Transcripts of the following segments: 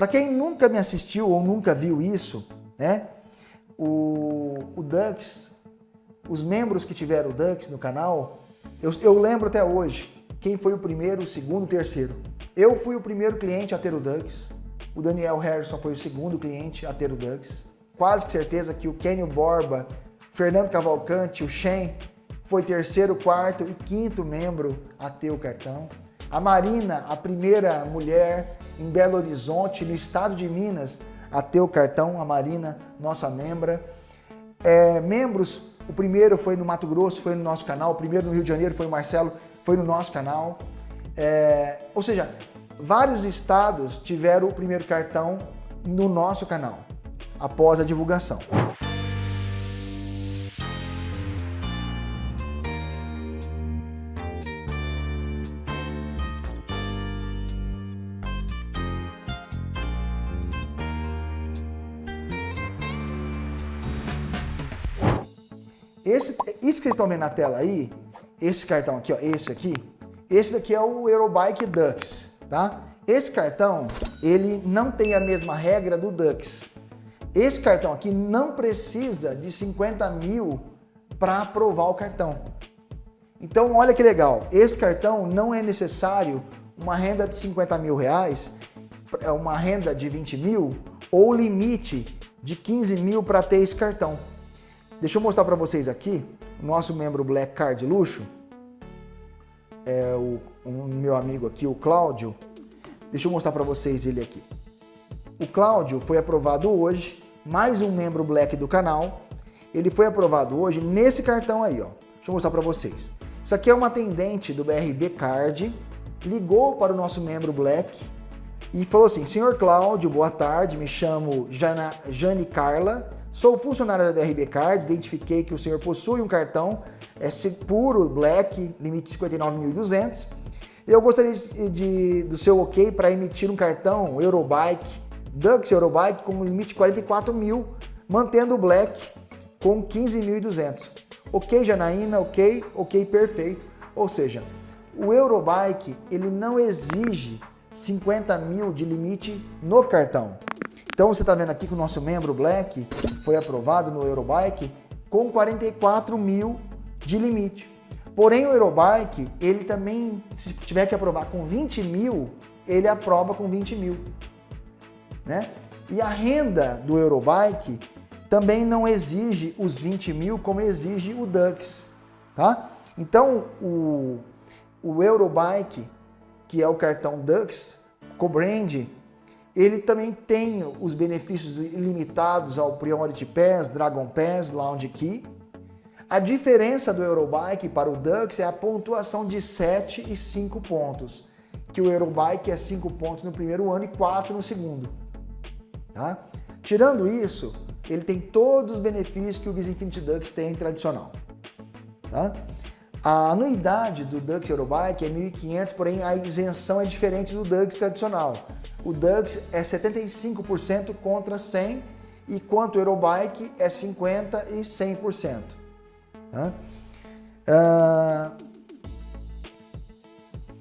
Para quem nunca me assistiu ou nunca viu isso, né? O, o Dux, os membros que tiveram o Dux no canal, eu, eu lembro até hoje quem foi o primeiro, o segundo, o terceiro. Eu fui o primeiro cliente a ter o Dux, o Daniel Harrison foi o segundo cliente a ter o Dux. Quase que certeza que o Kenny Borba, Fernando Cavalcante, o Shen foi terceiro, quarto e quinto membro a ter o cartão. A Marina, a primeira mulher em Belo Horizonte, no estado de Minas, a o cartão, a Marina, nossa membra. É, membros, o primeiro foi no Mato Grosso, foi no nosso canal, o primeiro no Rio de Janeiro foi o Marcelo, foi no nosso canal. É, ou seja, vários estados tiveram o primeiro cartão no nosso canal, após a divulgação. Esse, isso que vocês estão vendo na tela aí, esse cartão aqui, ó, esse aqui, esse daqui é o Eurobike Dux, tá? Esse cartão, ele não tem a mesma regra do Dux. Esse cartão aqui não precisa de 50 mil para aprovar o cartão. Então, olha que legal, esse cartão não é necessário uma renda de 50 mil reais, é uma renda de 20 mil ou limite de 15 mil para ter esse cartão. Deixa eu mostrar para vocês aqui, o nosso membro Black Card Luxo, é o, meu amigo aqui, o Cláudio. Deixa eu mostrar para vocês ele aqui. O Cláudio foi aprovado hoje, mais um membro Black do canal. Ele foi aprovado hoje nesse cartão aí, ó. Deixa eu mostrar para vocês. Isso aqui é uma atendente do BRB Card, ligou para o nosso membro Black e falou assim, Senhor Cláudio, boa tarde, me chamo Jana, Jane Carla, Sou funcionário da BRB Card, identifiquei que o senhor possui um cartão é, puro Black, limite 59.200. Eu gostaria de, de, do seu ok para emitir um cartão Eurobike, Dux Eurobike com limite 44 mil, mantendo o Black com 15.200. Ok, Janaína, ok, ok, perfeito. Ou seja, o Eurobike ele não exige 50 mil de limite no cartão. Então você está vendo aqui que o nosso membro Black foi aprovado no Eurobike com 44 mil de limite. Porém o Eurobike, ele também, se tiver que aprovar com 20 mil, ele aprova com 20 mil. Né? E a renda do Eurobike também não exige os 20 mil como exige o Dux. Tá? Então o, o Eurobike, que é o cartão Dux, co-brand, ele também tem os benefícios limitados ao Priority Pass, Dragon Pass, Lounge Key. A diferença do Eurobike para o Dux é a pontuação de 7 e 5 pontos, que o Eurobike é 5 pontos no primeiro ano e 4 no segundo. Tá? Tirando isso, ele tem todos os benefícios que o Visa Infinity Dux tem tradicional. Tá? A anuidade do Dux Eurobike é 1.500, porém a isenção é diferente do Dux tradicional. O Dux é 75% contra 100% e quanto o Eurobike é 50% e 100%. Tá? Ah,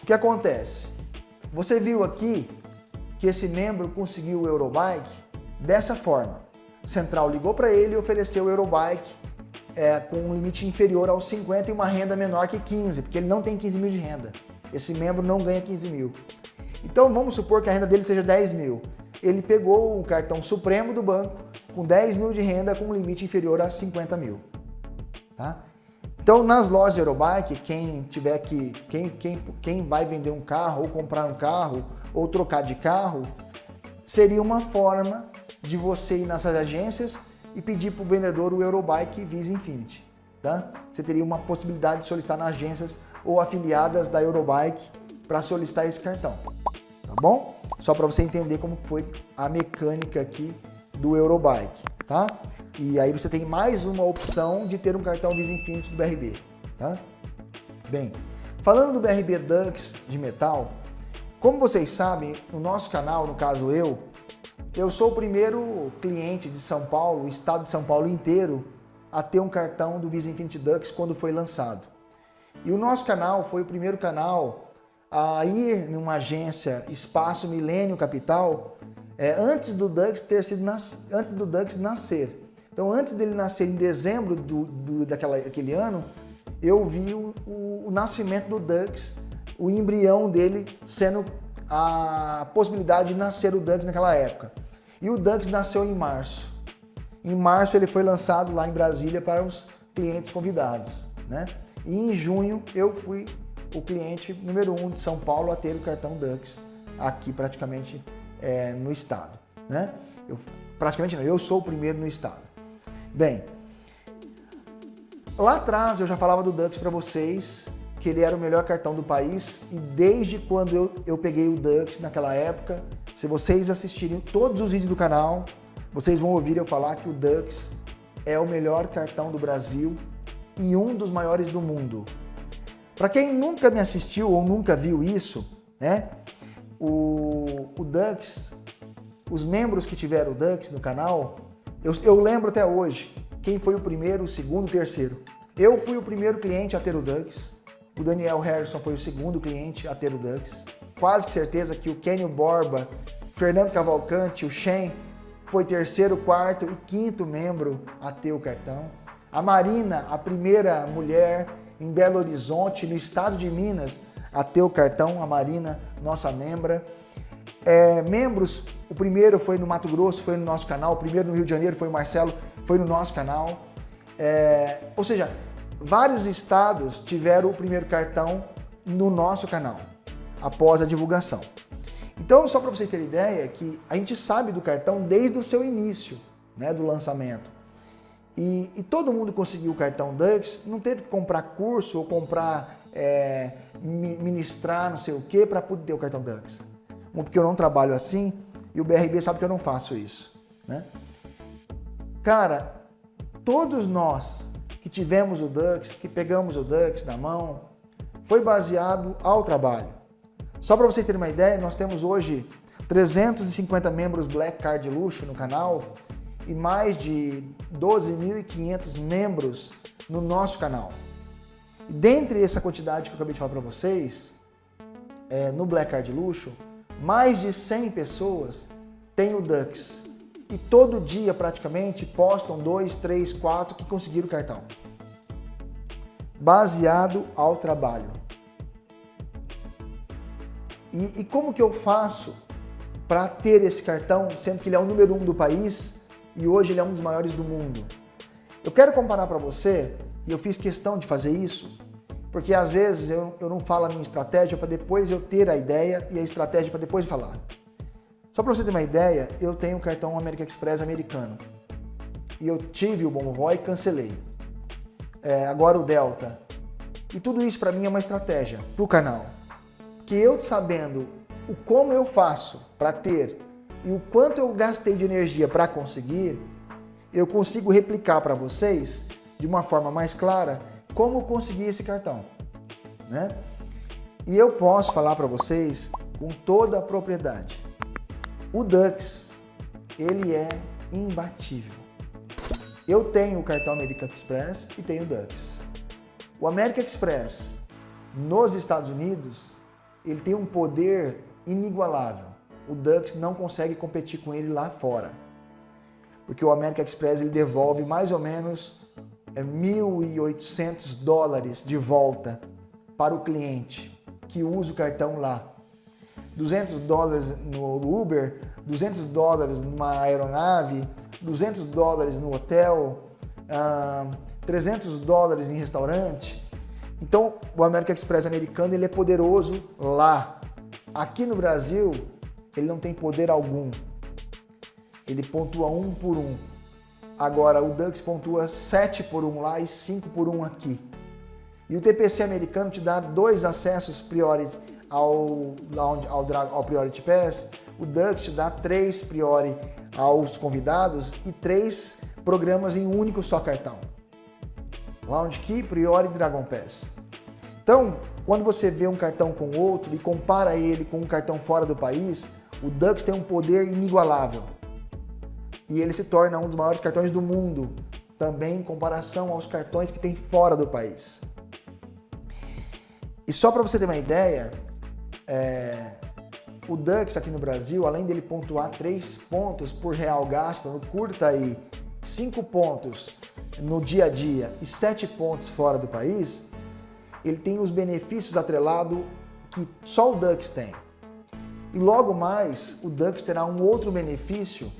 o que acontece? Você viu aqui que esse membro conseguiu o Eurobike dessa forma. Central ligou para ele e ofereceu o Eurobike é, com um limite inferior aos 50 e uma renda menor que 15, porque ele não tem 15 mil de renda. Esse membro não ganha 15 mil. Então vamos supor que a renda dele seja 10 mil. Ele pegou o cartão supremo do banco com 10 mil de renda com um limite inferior a 50 mil. Tá? Então nas lojas Eurobike, quem tiver que, quem, quem, quem vai vender um carro ou comprar um carro ou trocar de carro, seria uma forma de você ir nessas agências e pedir para o vendedor o Eurobike Visa Infinity. Tá? Você teria uma possibilidade de solicitar nas agências ou afiliadas da Eurobike para solicitar esse cartão. Tá bom? Só para você entender como foi a mecânica aqui do Eurobike. Tá? E aí você tem mais uma opção de ter um cartão Visa Infinity do BRB. Tá? Bem, falando do BRB Dux de metal, como vocês sabem, no nosso canal, no caso eu, eu sou o primeiro cliente de São Paulo, o estado de São Paulo inteiro, a ter um cartão do Visa Infinity Dux quando foi lançado. E o nosso canal foi o primeiro canal a ir numa agência Espaço Milênio Capital é, antes do Dux ter sido nas, antes do Dux nascer. Então, antes dele nascer em dezembro do, do daquela, daquele ano, eu vi o, o, o nascimento do Dux, o embrião dele sendo a possibilidade de nascer o Dux naquela época. E o Dux nasceu em março. Em março ele foi lançado lá em Brasília para os clientes convidados. Né? E em junho eu fui o cliente número um de São Paulo a ter o cartão Dux aqui praticamente é, no estado. Né? Eu, praticamente não, eu sou o primeiro no estado. Bem, lá atrás eu já falava do Dux para vocês, que ele era o melhor cartão do país e desde quando eu, eu peguei o Dux naquela época, se vocês assistirem todos os vídeos do canal, vocês vão ouvir eu falar que o Dux é o melhor cartão do Brasil e um dos maiores do mundo. Para quem nunca me assistiu ou nunca viu isso, né? O, o Dux, os membros que tiveram o Dux no canal, eu, eu lembro até hoje quem foi o primeiro, o segundo, o terceiro. Eu fui o primeiro cliente a ter o Dux, o Daniel Harrison foi o segundo cliente a ter o Dux. Quase que certeza que o Kenny Borba, Fernando Cavalcante, o Shen foi terceiro, quarto e quinto membro a ter o cartão. A Marina, a primeira mulher em Belo Horizonte, no estado de Minas, a ter o cartão, a Marina, nossa membra. É, membros, o primeiro foi no Mato Grosso, foi no nosso canal, o primeiro no Rio de Janeiro foi o Marcelo, foi no nosso canal. É, ou seja, vários estados tiveram o primeiro cartão no nosso canal, após a divulgação. Então, só para vocês terem ideia, que a gente sabe do cartão desde o seu início, né, do lançamento. E, e todo mundo conseguiu o cartão Dux, não teve que comprar curso ou comprar, é, ministrar não sei o que para poder ter o cartão Dux. Porque eu não trabalho assim e o BRB sabe que eu não faço isso. Né? Cara, todos nós que tivemos o Dux, que pegamos o Dux na mão, foi baseado ao trabalho. Só para vocês terem uma ideia, nós temos hoje 350 membros Black Card Luxo no canal e mais de 12.500 membros no nosso canal. E dentre essa quantidade que eu acabei de falar para vocês, é, no Black Card Luxo, mais de 100 pessoas têm o Dux. E todo dia, praticamente, postam dois, três, quatro que conseguiram o cartão. Baseado ao trabalho. E, e como que eu faço para ter esse cartão, sendo que ele é o número um do país e hoje ele é um dos maiores do mundo? Eu quero comparar para você, e eu fiz questão de fazer isso, porque às vezes eu, eu não falo a minha estratégia para depois eu ter a ideia e a estratégia para depois falar. Só para você ter uma ideia, eu tenho um cartão American Express americano. E eu tive o Bonvoy e cancelei. É, agora o Delta. E tudo isso para mim é uma estratégia para o canal que eu sabendo o como eu faço para ter e o quanto eu gastei de energia para conseguir, eu consigo replicar para vocês de uma forma mais clara como conseguir esse cartão, né? E eu posso falar para vocês com toda a propriedade. O Dux, ele é imbatível. Eu tenho o cartão American Express e tenho o Dux. O American Express nos Estados Unidos ele tem um poder inigualável. O Dux não consegue competir com ele lá fora. Porque o American Express ele devolve mais ou menos é, 1.800 dólares de volta para o cliente que usa o cartão lá. 200 dólares no Uber, 200 dólares numa aeronave, 200 dólares no hotel, 300 dólares em restaurante. Então, o American Express americano ele é poderoso lá. Aqui no Brasil, ele não tem poder algum. Ele pontua um por um. Agora, o Dux pontua 7 por 1 lá e 5 por 1 aqui. E o TPC americano te dá dois acessos priori ao, ao, ao Priority Pass. O Dux te dá três priori aos convidados e três programas em um único só cartão. Lounge Key, Priori e Dragon Pass. Então, quando você vê um cartão com outro e compara ele com um cartão fora do país, o Dux tem um poder inigualável. E ele se torna um dos maiores cartões do mundo, também em comparação aos cartões que tem fora do país. E só para você ter uma ideia, é, o Dux aqui no Brasil, além dele pontuar 3 pontos por real gasto, no curta aí 5 pontos no dia a dia e 7 pontos fora do país, ele tem os benefícios atrelados que só o Dux tem. E logo mais, o Dux terá um outro benefício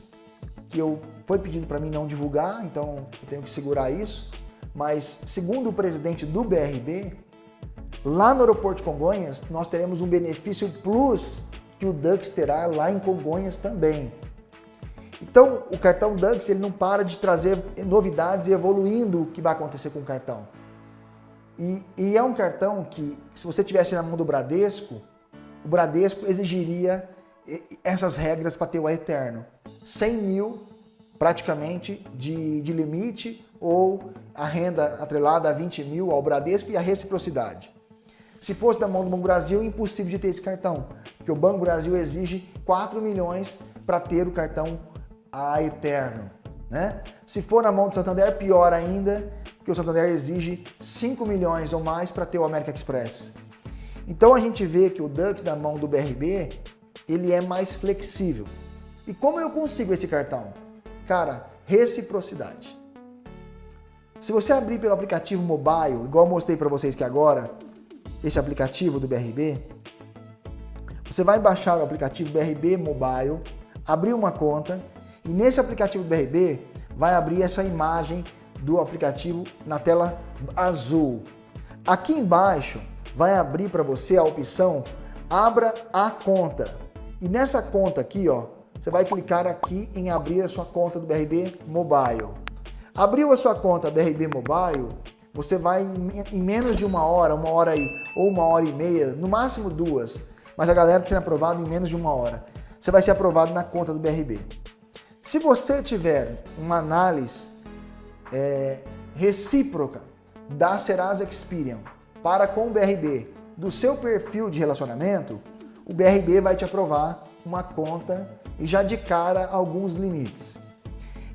que eu foi pedido para mim não divulgar, então eu tenho que segurar isso. Mas segundo o presidente do BRB, lá no aeroporto de Congonhas, nós teremos um benefício plus que o Dux terá lá em Congonhas também. Então, o cartão Dux ele não para de trazer novidades e evoluindo o que vai acontecer com o cartão. E, e é um cartão que, se você tivesse na mão do Bradesco, o Bradesco exigiria essas regras para ter o eterno. 100 mil praticamente de, de limite ou a renda atrelada a 20 mil ao Bradesco e a reciprocidade. Se fosse da mão do Banco Brasil, impossível de ter esse cartão, porque o Banco Brasil exige 4 milhões para ter o cartão a eterno. Né? Se for na mão do Santander, pior ainda, porque o Santander exige 5 milhões ou mais para ter o American Express. Então a gente vê que o Dux na mão do BRB, ele é mais flexível. E como eu consigo esse cartão? Cara, reciprocidade. Se você abrir pelo aplicativo mobile, igual eu mostrei para vocês que agora, esse aplicativo do BRB, você vai baixar o aplicativo BRB Mobile, abrir uma conta e nesse aplicativo BRB vai abrir essa imagem do aplicativo na tela azul. Aqui embaixo vai abrir para você a opção Abra a conta. E nessa conta aqui, ó, você vai clicar aqui em abrir a sua conta do BRB Mobile. Abriu a sua conta BRB Mobile, você vai em menos de uma hora, uma hora aí, ou uma hora e meia, no máximo duas, mas a galera tem aprovado em menos de uma hora. Você vai ser aprovado na conta do BRB. Se você tiver uma análise é, recíproca da Serasa Experian para com o BRB do seu perfil de relacionamento, o BRB vai te aprovar uma conta e já de cara alguns limites.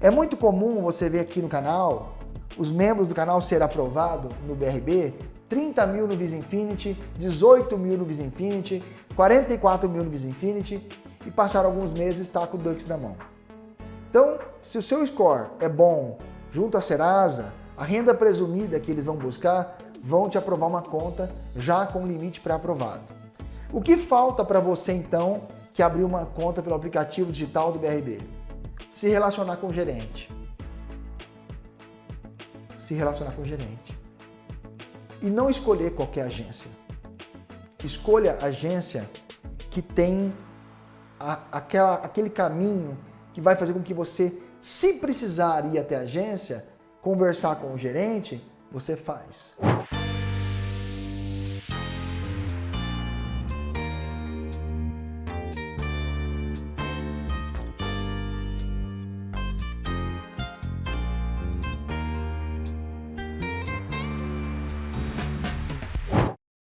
É muito comum você ver aqui no canal os membros do canal ser aprovado no BRB 30 mil no Visa Infinity, 18 mil no Visa Infinity, 44 mil no Visa Infinity e passar alguns meses está com o Dux na mão. Então, se o seu score é bom junto à Serasa, a renda presumida que eles vão buscar vão te aprovar uma conta já com limite pré-aprovado. O que falta para você então que abriu uma conta pelo aplicativo digital do BRB? Se relacionar com o gerente. Se relacionar com o gerente. E não escolher qualquer agência. Escolha agência que tem a, aquela, aquele caminho que vai fazer com que você, se precisar ir até a agência, conversar com o gerente, você faz.